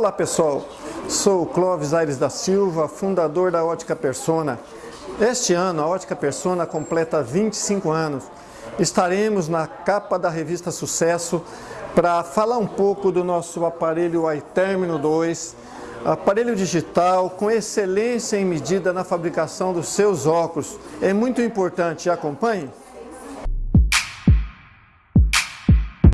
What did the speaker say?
Olá pessoal, sou Clóvis Aires da Silva, fundador da Ótica Persona. Este ano a Ótica Persona completa 25 anos. Estaremos na capa da revista Sucesso para falar um pouco do nosso aparelho iTermino 2, aparelho digital com excelência em medida na fabricação dos seus óculos. É muito importante, acompanhe!